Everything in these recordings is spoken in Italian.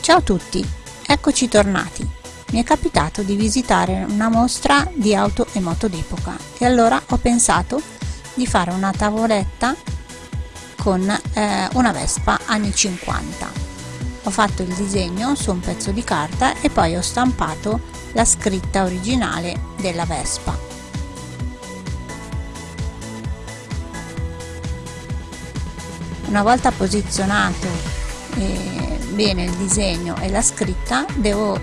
Ciao a tutti, eccoci tornati. Mi è capitato di visitare una mostra di auto e moto d'epoca e allora ho pensato di fare una tavoletta con eh, una Vespa anni 50. Ho fatto il disegno su un pezzo di carta e poi ho stampato la scritta originale della Vespa. Una volta posizionato eh, bene il disegno e la scritta devo eh,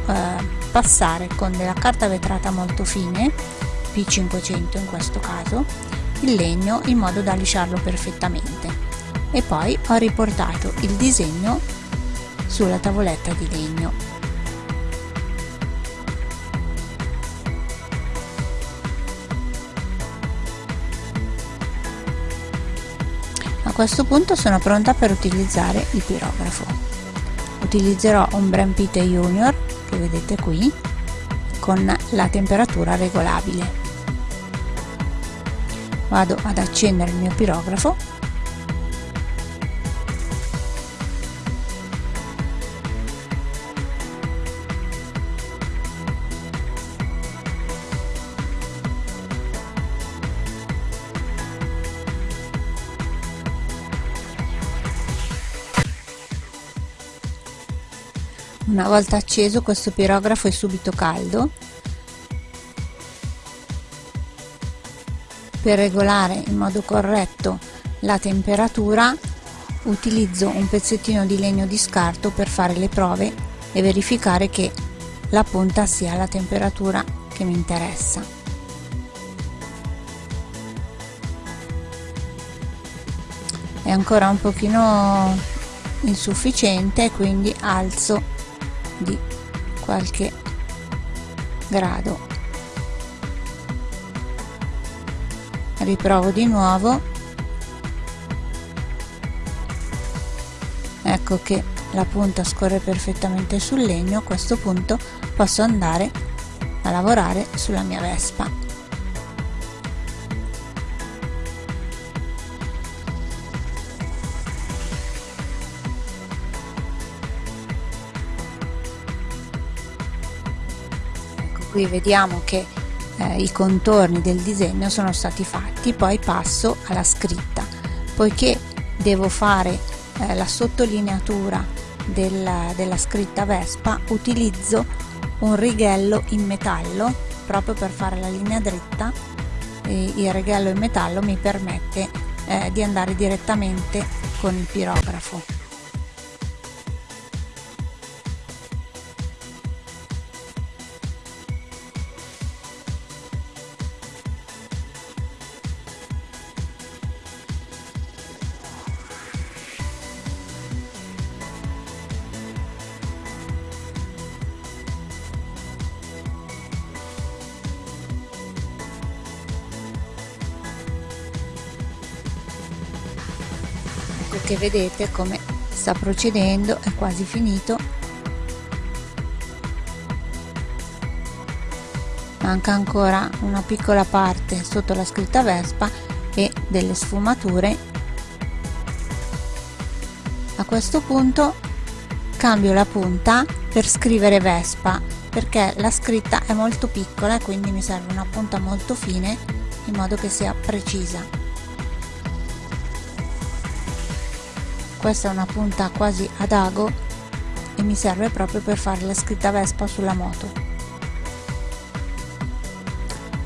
passare con della carta vetrata molto fine, P500 in questo caso, il legno in modo da lisciarlo perfettamente. E poi ho riportato il disegno sulla tavoletta di legno questo punto sono pronta per utilizzare il pirografo. Utilizzerò un Brempite Junior che vedete qui con la temperatura regolabile. Vado ad accendere il mio pirografo Una volta acceso questo pirografo è subito caldo. Per regolare in modo corretto la temperatura utilizzo un pezzettino di legno di scarto per fare le prove e verificare che la punta sia alla temperatura che mi interessa. È ancora un pochino insufficiente quindi alzo di qualche grado. Riprovo di nuovo. Ecco che la punta scorre perfettamente sul legno. A questo punto posso andare a lavorare sulla mia vespa qui vediamo che eh, i contorni del disegno sono stati fatti poi passo alla scritta. Poiché devo fare eh, la sottolineatura della, della scritta Vespa utilizzo un righello in metallo proprio per fare la linea dritta il righello in metallo mi permette eh, di andare direttamente con il pirografo che vedete come sta procedendo è quasi finito. Manca ancora una piccola parte sotto la scritta Vespa e delle sfumature. A questo punto cambio la punta per scrivere Vespa perché la scritta è molto piccola e quindi mi serve una punta molto fine in modo che sia precisa questa è una punta quasi ad ago e mi serve proprio per fare la scritta Vespa sulla moto.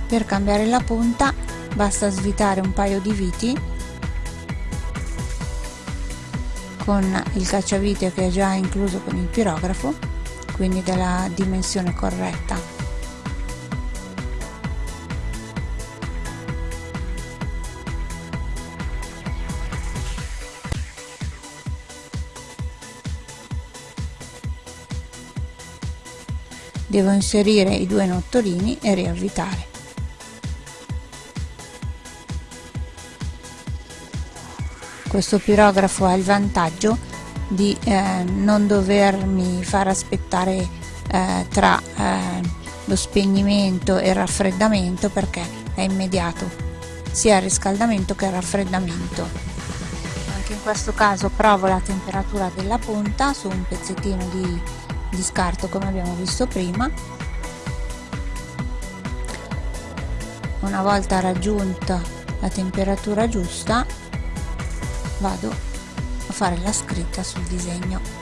Per cambiare la punta basta svitare un paio di viti con il cacciavite che è già incluso con il pirografo quindi della dimensione corretta devo inserire i due nottolini e riavvitare. Questo pirografo ha il vantaggio di eh, non dovermi far aspettare eh, tra eh, lo spegnimento e il raffreddamento perché è immediato sia il riscaldamento che il raffreddamento. Anche in questo caso provo la temperatura della punta su un pezzettino di di scarto come abbiamo visto prima. Una volta raggiunta la temperatura giusta vado a fare la scritta sul disegno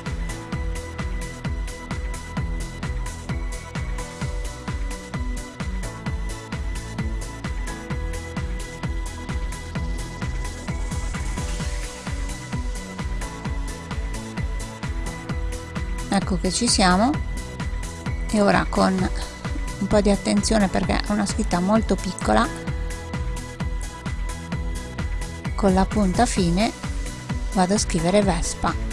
ecco che ci siamo. E ora con un po' di attenzione perché è una scritta molto piccola con la punta fine vado a scrivere Vespa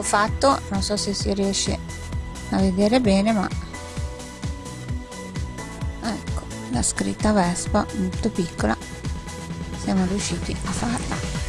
ecco fatto non so se si riesce a vedere bene ma ecco la scritta Vespa molto piccola siamo riusciti a farla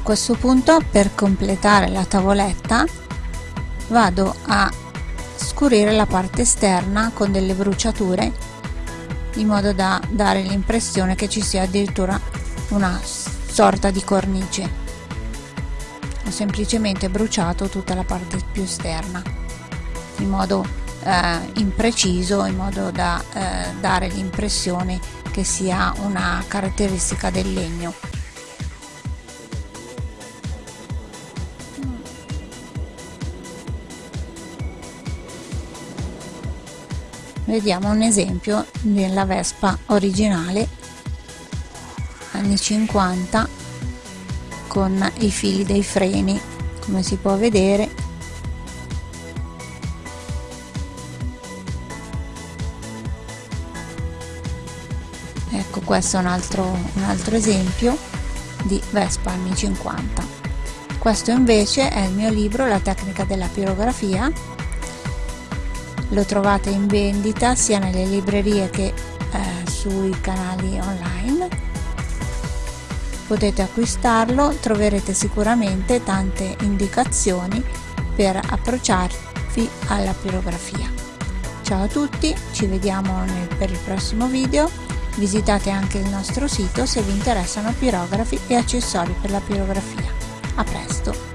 questo punto per completare la tavoletta vado a scurire la parte esterna con delle bruciature in modo da dare l'impressione che ci sia addirittura una sorta di cornice. Ho semplicemente bruciato tutta la parte più esterna in modo eh, impreciso in modo da eh, dare l'impressione che sia una caratteristica del legno vediamo un esempio della Vespa originale anni 50 con i fili dei freni come si può vedere. Ecco questo è un altro, un altro esempio di Vespa anni 50 questo invece è il mio libro la tecnica della pirografia lo trovate in vendita sia nelle librerie che eh, sui canali online. Potete acquistarlo troverete sicuramente tante indicazioni per approcciarvi alla pirografia. Ciao a tutti ci vediamo nel, per il prossimo video. Visitate anche il nostro sito se vi interessano pirografi e accessori per la pirografia. A presto